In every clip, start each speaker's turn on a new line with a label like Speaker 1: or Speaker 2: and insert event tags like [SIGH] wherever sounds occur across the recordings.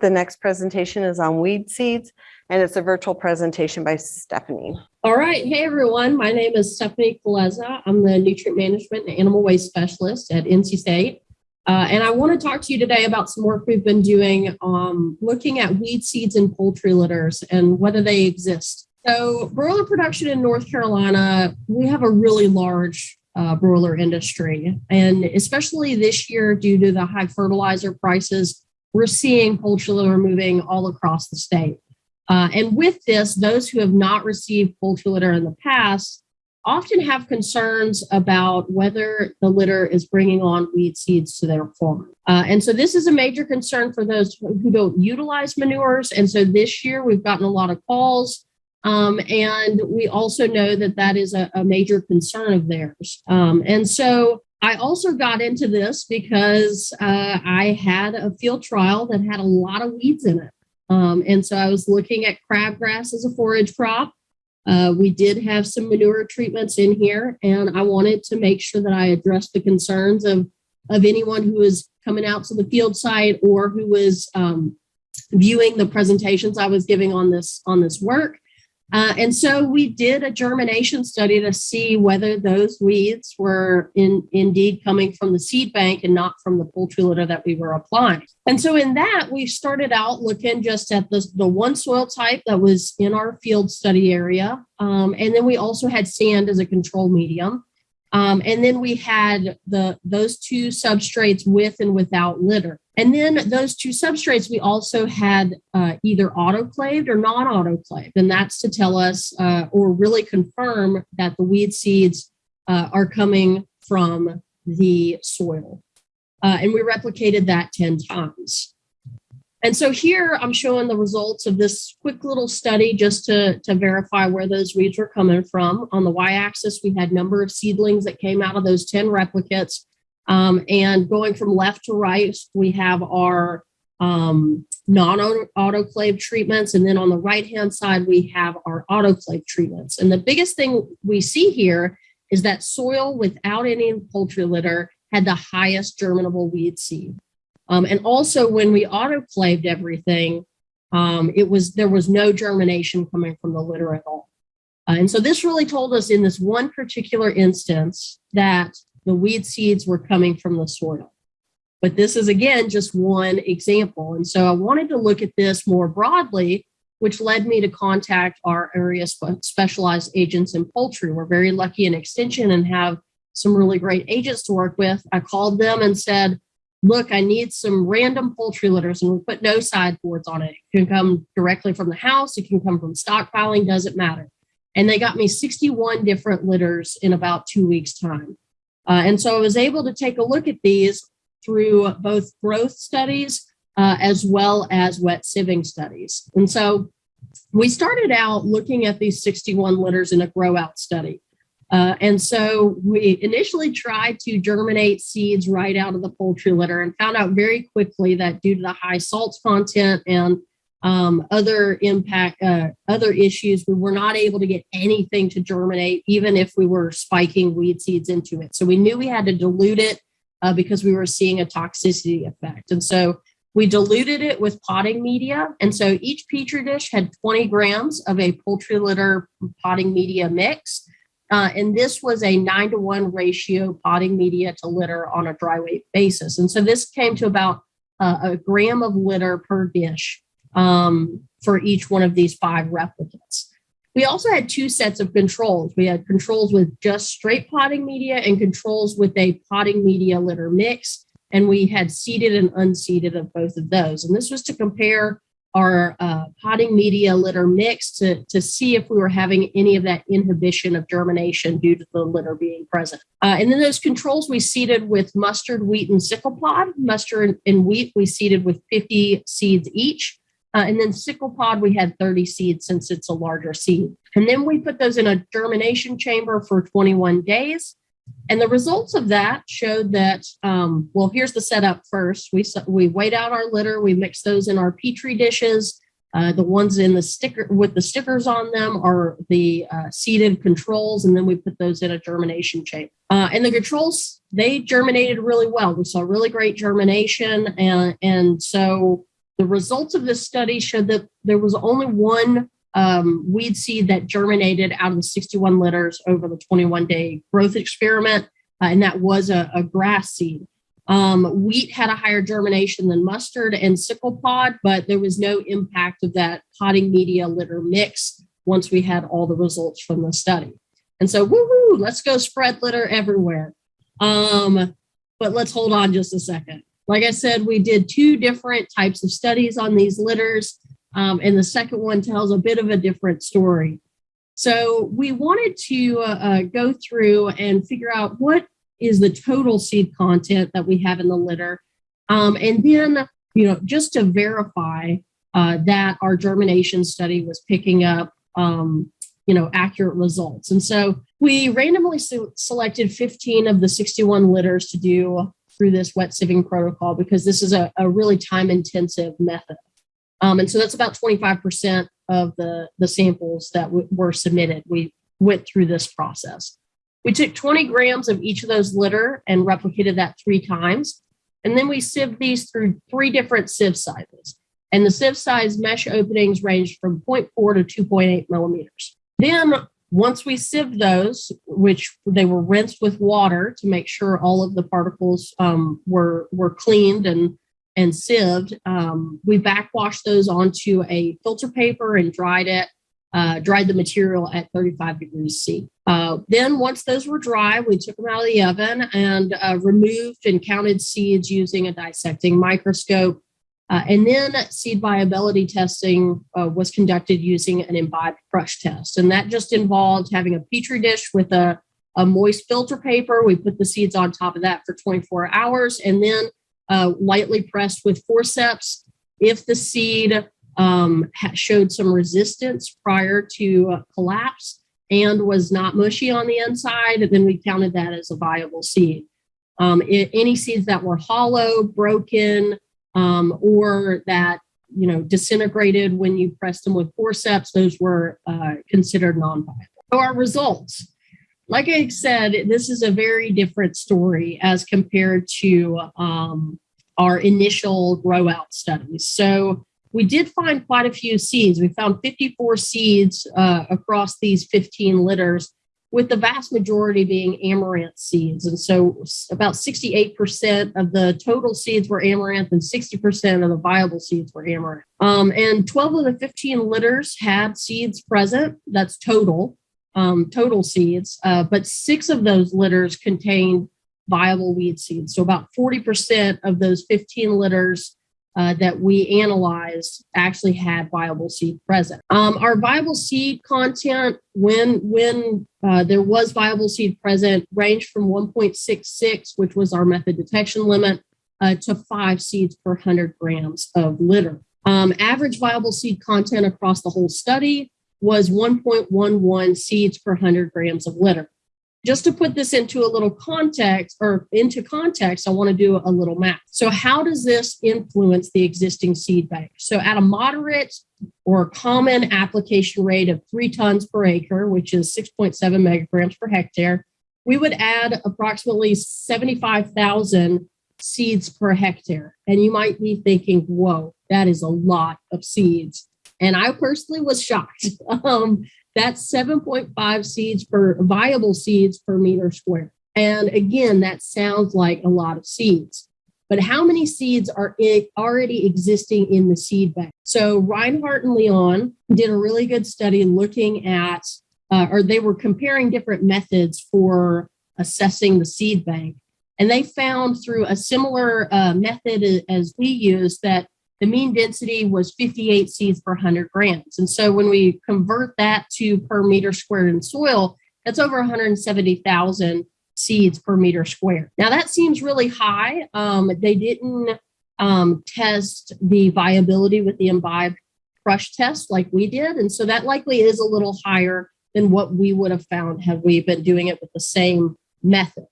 Speaker 1: The next presentation is on weed seeds, and it's a virtual presentation by Stephanie.
Speaker 2: All right. Hey, everyone. My name is Stephanie Kulesza. I'm the Nutrient Management and Animal Waste Specialist at NC State. Uh, and I want to talk to you today about some work we've been doing um, looking at weed seeds in poultry litters and whether they exist. So broiler production in North Carolina, we have a really large uh, broiler industry. And especially this year, due to the high fertilizer prices, we're seeing poultry litter moving all across the state. Uh, and with this, those who have not received poultry litter in the past often have concerns about whether the litter is bringing on weed seeds to their farm. Uh, and so this is a major concern for those who don't utilize manures. And so this year we've gotten a lot of calls. Um, and we also know that that is a, a major concern of theirs. Um, and so I also got into this because uh, I had a field trial that had a lot of weeds in it. Um, and so I was looking at crabgrass as a forage crop. Uh, we did have some manure treatments in here, and I wanted to make sure that I addressed the concerns of, of anyone who was coming out to the field site or who was um, viewing the presentations I was giving on this on this work. Uh, and so we did a germination study to see whether those weeds were in, indeed coming from the seed bank and not from the poultry litter that we were applying. And so in that, we started out looking just at the, the one soil type that was in our field study area. Um, and then we also had sand as a control medium. Um, and then we had the those two substrates with and without litter. And then those two substrates, we also had uh, either autoclaved or non-autoclaved. And that's to tell us uh, or really confirm that the weed seeds uh, are coming from the soil. Uh, and we replicated that 10 times. And so here I'm showing the results of this quick little study just to, to verify where those weeds were coming from. On the y-axis, we had number of seedlings that came out of those 10 replicates. Um, and going from left to right, we have our um, non-autoclave treatments. And then on the right-hand side, we have our autoclave treatments. And the biggest thing we see here is that soil without any poultry litter had the highest germinable weed seed. Um, and also when we autoclaved everything, um, it was there was no germination coming from the litter at all. Uh, and so this really told us in this one particular instance that the weed seeds were coming from the soil. But this is again just one example. And so I wanted to look at this more broadly, which led me to contact our area spe specialized agents in poultry. We're very lucky in extension and have some really great agents to work with. I called them and said, look, I need some random poultry litters and we put no sideboards on it. It can come directly from the house. It can come from stockpiling, doesn't matter. And they got me 61 different litters in about two weeks time. Uh, and so I was able to take a look at these through both growth studies uh, as well as wet sieving studies. And so we started out looking at these 61 litters in a grow out study. Uh, and so we initially tried to germinate seeds right out of the poultry litter and found out very quickly that due to the high salt content and um, other impact, uh, other issues, we were not able to get anything to germinate, even if we were spiking weed seeds into it. So we knew we had to dilute it uh, because we were seeing a toxicity effect. And so we diluted it with potting media. And so each Petri dish had 20 grams of a poultry litter potting media mix. Uh, and this was a nine to one ratio potting media to litter on a dry weight basis. And so this came to about uh, a gram of litter per dish um, for each one of these five replicates. We also had two sets of controls. We had controls with just straight potting media and controls with a potting media litter mix. And we had seeded and unseeded of both of those. And this was to compare our uh, potting media litter mix to, to see if we were having any of that inhibition of germination due to the litter being present. Uh, and then those controls we seeded with mustard, wheat, and sickle pod. Mustard and wheat we seeded with 50 seeds each. Uh, and then sickle pod, we had 30 seeds since it's a larger seed. And then we put those in a germination chamber for 21 days. And the results of that showed that, um, well, here's the setup first. We, we weighed out our litter, we mixed those in our Petri dishes. Uh, the ones in the sticker with the stickers on them are the uh, seeded controls, and then we put those in a germination chamber. Uh, and the controls, they germinated really well. We saw really great germination. And, and so The results of this study showed that there was only one um, weed seed that germinated out of the 61 litters over the 21 day growth experiment, uh, and that was a, a grass seed. Um, wheat had a higher germination than mustard and sickle pod, but there was no impact of that potting media litter mix once we had all the results from the study. And so, woohoo, let's go spread litter everywhere. Um, but let's hold on just a second. Like I said, we did two different types of studies on these litters, um, and the second one tells a bit of a different story. So we wanted to uh, uh, go through and figure out what is the total seed content that we have in the litter, um, and then you know just to verify uh, that our germination study was picking up um, you know accurate results. And so we randomly se- selected 15 of the 61 litters to do through this wet sieving protocol because this is a, a really time intensive method. Um, and so that's about 25% of the, the samples that were submitted. We went through this process. We took 20 grams of each of those litter and replicated that three times. And then we sieved these through three different sieve sizes. And the sieve size mesh openings ranged from 0.4 to 2.8 millimeters. Then once we sieved those, which they were rinsed with water to make sure all of the particles um, were were cleaned and and sieved, um, we backwashed those onto a filter paper and dried it. Uh, dried the material at 35 degrees C. Uh, then, once those were dry, we took them out of the oven and uh, removed and counted seeds using a dissecting microscope. Uh, and then seed viability testing uh, was conducted using an imbibed crush test. And that just involved having a petri dish with a, a moist filter paper. We put the seeds on top of that for 24 hours and then uh, lightly pressed with forceps. If the seed um, showed some resistance prior to collapse and was not mushy on the inside, then we counted that as a viable seed. Um, it, any seeds that were hollow, broken, um, or that you know disintegrated when you pressed them with forceps, those were uh, considered non-viable. So our results, like I said, this is a very different story as compared to um, our initial grow out studies. So we did find quite a few seeds. We found 54 seeds uh, across these 15 litters, with the vast majority being amaranth seeds. And so about 68% of the total seeds were amaranth and 60% of the viable seeds were amaranth. Um, and 12 of the 15 litters had seeds present. That's total, um, total seeds. Uh, but six of those litters contained viable weed seeds. So about 40% of those 15 litters uh, that we analyzed actually had viable seed present. Um, our viable seed content, when when uh, there was viable seed present, ranged from 1.66, which was our method detection limit, uh, to five seeds per 100 grams of litter. Um, average viable seed content across the whole study was 1.11 seeds per 100 grams of litter just to put this into a little context or into context, I want to do a little math. So, how does this influence the existing seed bank? So, at a moderate or common application rate of three tons per acre, which is 6.7 megagrams per hectare, we would add approximately 75,000 seeds per hectare. And you might be thinking, whoa, that is a lot of seeds. And I personally was shocked. [LAUGHS] Um, that's 7.5 seeds per viable seeds per meter square. And again, that sounds like a lot of seeds. But how many seeds are it already existing in the seed bank? So Reinhardt and Leon did a really good study looking at, uh, or they were comparing different methods for assessing the seed bank. And they found through a similar uh, method as we use that the mean density was 58 seeds per 100 grams. And so when we convert that to per meter squared in soil, that's over 170,000 seeds per meter squared. Now that seems really high. Um, they didn't um, test the viability with the imbibe crush test like we did. And so that likely is a little higher than what we would have found had we been doing it with the same method.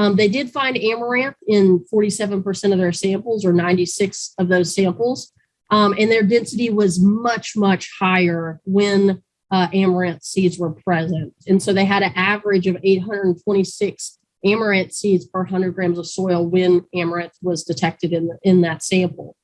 Speaker 2: Um, they did find amaranth in 47% of their samples, or 96 of those samples, um, and their density was much, much higher when uh, amaranth seeds were present. And so they had an average of 826 amaranth seeds per 100 grams of soil when amaranth was detected in, the, in that sample.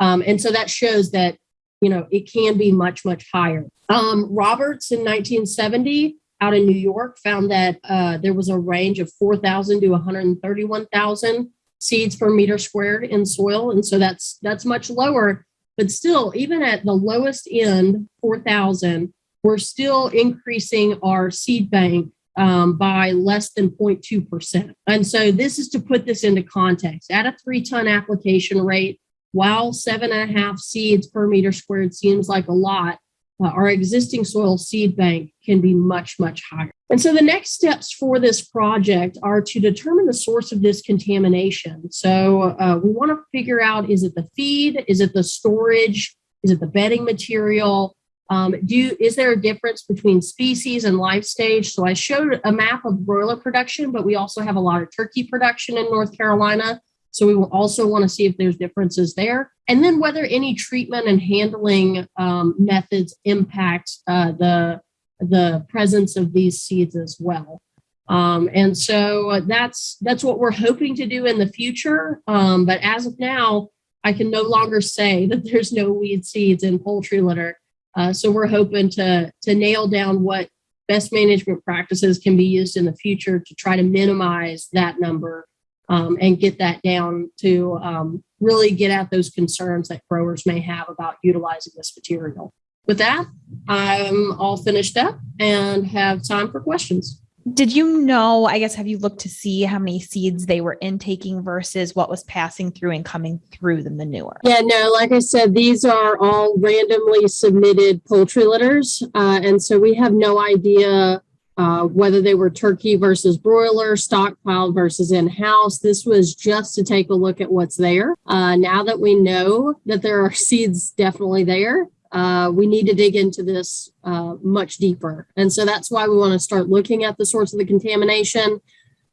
Speaker 2: Um, and so that shows that, you know, it can be much, much higher. Um, Roberts in 1970 out in New York found that uh, there was a range of 4,000 to 131,000 seeds per meter squared in soil. And so that's that's much lower, but still, even at the lowest end, 4,000, we're still increasing our seed bank um, by less than 0.2%. And so this is to put this into context. At a three ton application rate, while seven and a half seeds per meter squared seems like a lot, uh, our existing soil seed bank can be much, much higher. And so the next steps for this project are to determine the source of this contamination. So uh, we want to figure out, is it the feed? Is it the storage? Is it the bedding material? Um, do is there a difference between species and life stage? So I showed a map of broiler production, but we also have a lot of turkey production in North Carolina. So we will also want to see if there's differences there, and then whether any treatment and handling um, methods impact uh, the the presence of these seeds as well. Um, and so that's that's what we're hoping to do in the future. Um, but as of now, I can no longer say [LAUGHS] that there's no weed seeds in poultry litter. Uh, so we're hoping to to nail down what best management practices can be used in the future to try to minimize that number um, and get that down to um, really get at those concerns that growers may have about utilizing this material. With that, I'm all finished up and have time for questions.
Speaker 3: Did you know, I guess, have you looked to see how many seeds they were intaking versus what was passing through and coming through the manure?
Speaker 2: Yeah, no, like I said, these are all randomly submitted poultry litters. Uh, and so we have no idea uh, whether they were turkey versus broiler, stockpiled versus in house. This was just to take a look at what's there. Uh, now that we know that there are [LAUGHS] seeds definitely there, uh, we need to dig into this uh, much deeper. And so that's why we want to start looking at the source of the contamination.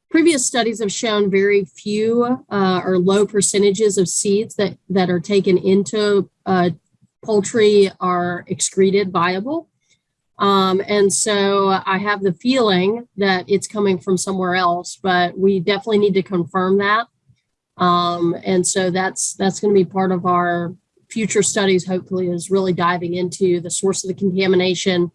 Speaker 2: Previous studies have shown very few uh, or low percentages of seeds that, that are taken into uh, poultry are excreted viable. Um, and so I have the feeling that it's coming from somewhere else, but we definitely need to confirm that. Um, and so that's that's going to be part of our future studies, hopefully, is really diving into the source of the contamination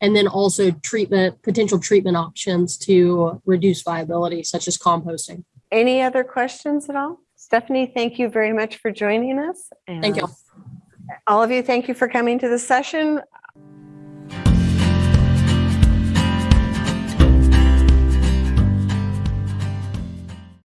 Speaker 2: and then also treatment, potential treatment options to reduce viability, such as composting.
Speaker 1: Any other questions at all? Stephanie, thank you very much for joining us.
Speaker 2: Thank you.
Speaker 1: All of you, thank you for coming to the session.